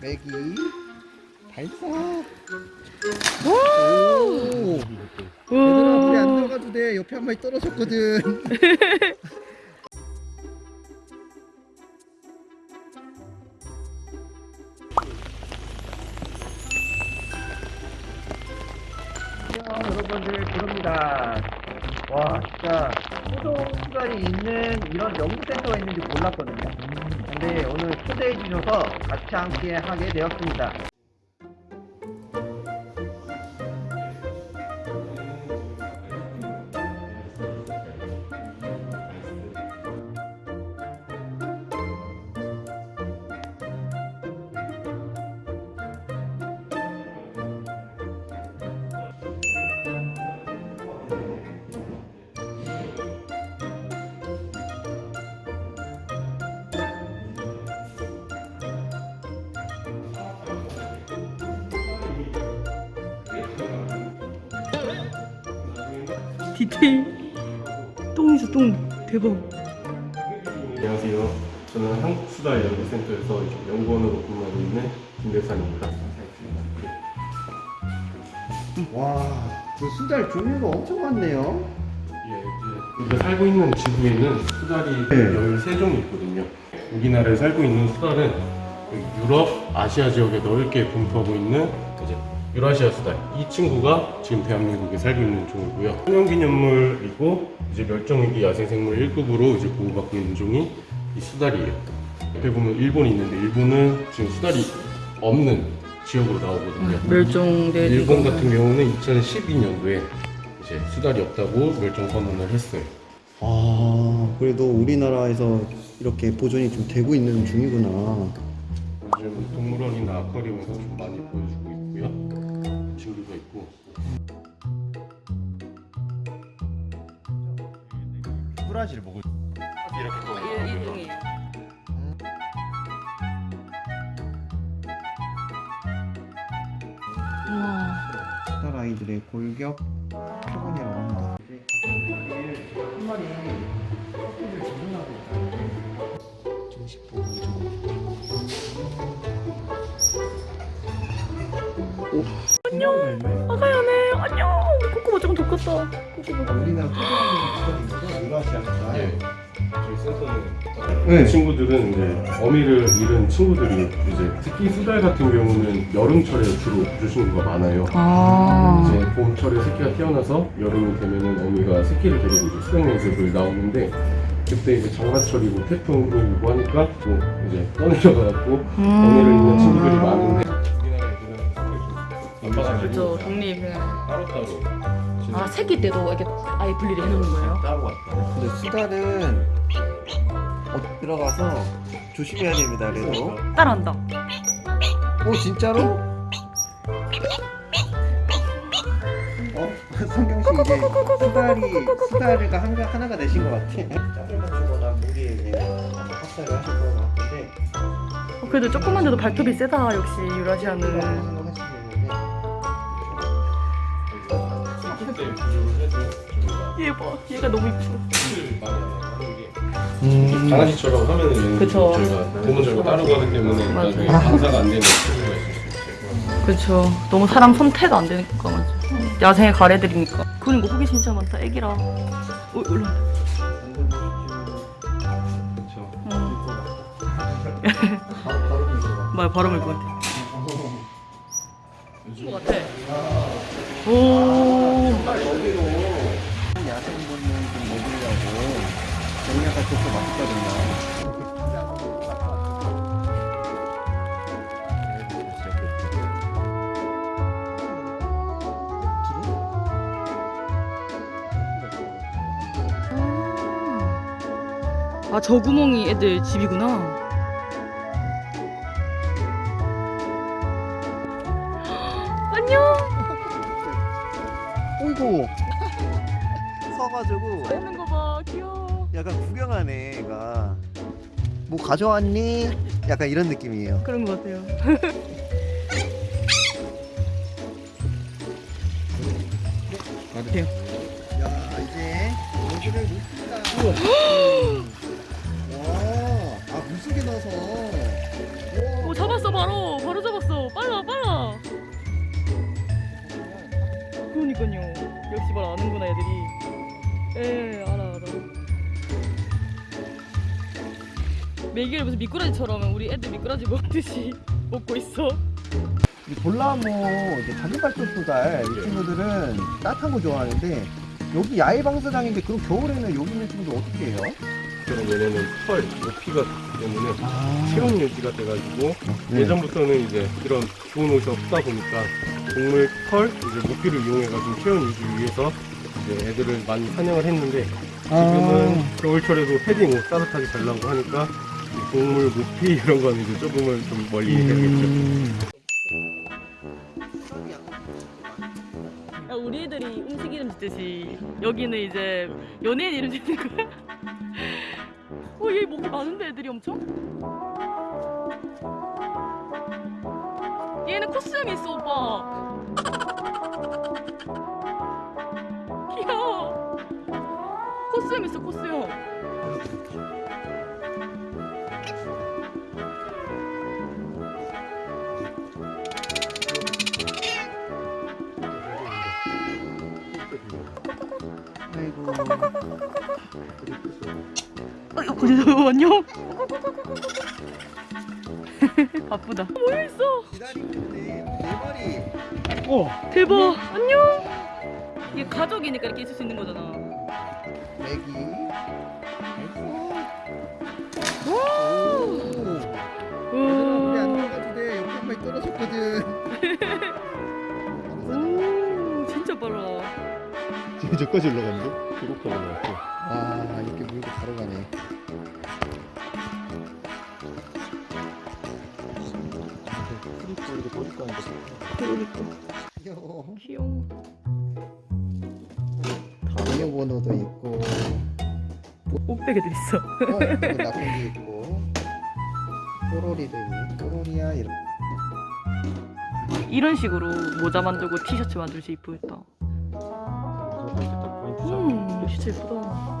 매기 발사 오! 오! 얘들아 물에 안 들어가도 돼. 옆에 한 마리 떨어졌거든. 안녕 여러분들. 부릅니다. 와 진짜 소동 수달이 있는 이런 연구센터가 있는지 몰랐거든요 근데 오늘 초대해 주셔서 같이 함께 하게 되었습니다 디테일 똥이죠 똥 대박 안녕하세요. 저는 한국수다연구센터에서 이제 연구원으로 근무하고 있는 김대산입니다. 와 그 수달 종류가 엄청 많네요 예, 이제 우리가 살고 있는 지구에는 수달이 네. 13종이 있거든요. 우리나라에 살고 있는 수달은 그 유럽, 아시아 지역에 넓게 분포하고 있는 유라시아 수달. 이 친구가 지금 대한민국에 살고 있는 종이고요. 천연기념물이고 이제 멸종위기 야생생물 1급으로 이제 보호받고 있는 종이 이 수달이에요. 옆에 보면 일본이 있는데 일본은 지금 수달이 없는 지역으로 나오거든요. 멸종된 일본 같은 경우는 2012년도에 이제 수달이 없다고 멸종 선언을 했어요. 아 그래도 우리나라에서 이렇게 보존이 좀 되고 있는 중이구나 요즘 동물원이나 아쿠아리움에서 좀 많이 보여주고 있고요. 친구가 있고. 브라질 먹을 이렇게 또 일종이에요 우와 수달 아이들의 골격 표본이라고 합니다 한 마리 커피를 주문하고 있다 정식 보고 아가야네 안녕 코코보 조금 더 컸다 코코보 우리나라 토종이 있거든요 유라시아 수달 예. 저희 센터는 네. 친구들은 이제 어미를 잃은 친구들이 이제 특히 수달 같은 경우는 여름철에 주로 구조신고가 많아요. 아 이제 봄철에 새끼가 태어나서 여름이 되면은 어미가 새끼를 데리고 이제 수영 연습을 나오는데 그때 이제 장마철이고 태풍이 오고 하니까 또 이제 떠내려가갖고 음. 어미를 잃는 친구들이 많은 따로따로 아 새끼 때도 이렇게 아예 분리를 해놓는 거예요? 따로 왔다. 근데 수달은 어, 들어가서 조심해야 됩니다 그래도 따라한다 오 진짜로? 어? 성경 씨 이제 수달이 수달이가 한, 하나가 되신 것 같아 짝을 맞추거나 무리에 그냥 학살을 하실 것 같은데 어, 그래도 조그만데도 발톱이 세다 역시 유라시아는 때 해도 얘 봐, 얘가 너무 이뻐. 게 음. 강아지처럼 하면은 얘는 그쵸. 저희가 저희가 따르고 하기 때문에 맞아요. 나중에 방사가 안 되는 친구가. 그렇죠. 너무 사람 손태도 안 되니까 맞아. 야생의 가래들이니까. 그리고 호기 진짜 많다. 애기라. 어. 그렇죠. 응. 바로 바로 이거 말 바로 밀것 같아. 것 같아. 오. 정리가 좋고 맛있거든요 아, 저 구멍이 애들 집이구나. 안녕. 어이구 서가지고 먹는 거 봐. 귀여워. 약간 구경하네 애가 뭐 가져왔니? 약간 이런 느낌이에요. 그런 것 같아요. 야 이제 여기를 놓습니다. 와아 물속에 넣어서. 오 잡았어 바로. 바로 잡았어. 빨라 빨라. 그러니까요. 역시 말 아는구나 애들이. 에 메기를 무슨 미꾸라지처럼 우리 애들 미꾸라지 먹듯이 먹고 있어. 이 볼라모 이제 단발톱 수달 이 친구들은 따뜻한 거 좋아하는데 여기 야외 방사장인데 그럼 겨울에는 여기 있는 친구들 어떻게 해요? 그럼 얘네는 털, 모피가 때문에 아, 체온 유지가 돼가지고 네. 예전부터는 이제 이런 좋은 옷이 없다 보니까 동물 털, 이제 모피를 이용해가지고 체온 유지를 위해서 이제 애들을 많이 사냥을 했는데 지금은 겨울철에도 패딩 옷 따뜻하게 잘 나오고 하니까 이 동물 모피 이런 거는 이제 조금은 좀 멀리 해야겠죠. 야, 우리 애들이 음식 이름 짓듯이 여기는 이제 연예인 이름 짓는 거야? 어, 얘 목이 많은데 애들이 엄청? 얘는 코스염이 있어, 오빠. 아이고 어, 어, 어, 안녕. 바쁘다. 있어. 기다리고 있네 네 마리 대박. 안녕. 이게 가족이니까 이렇게 있을 수 있는 거잖아. 애기 오 떨어졌거든 오, 진짜 빨라. 저까지 올라갔는데? 배고파 올라갔고. 아 이렇게 물고 바로 가네 프리폴리도 꼬리까지. 귀여워 귀여워. 비밀번호도 있고 옷베개들 있어. 어, 이거 나쁜 게 있고 뽀로리도 있네 뽀로리야 이런 이런 식으로 모자 만들고 티셔츠 만들 수 이쁘겠다. 음, 진짜 예쁘다.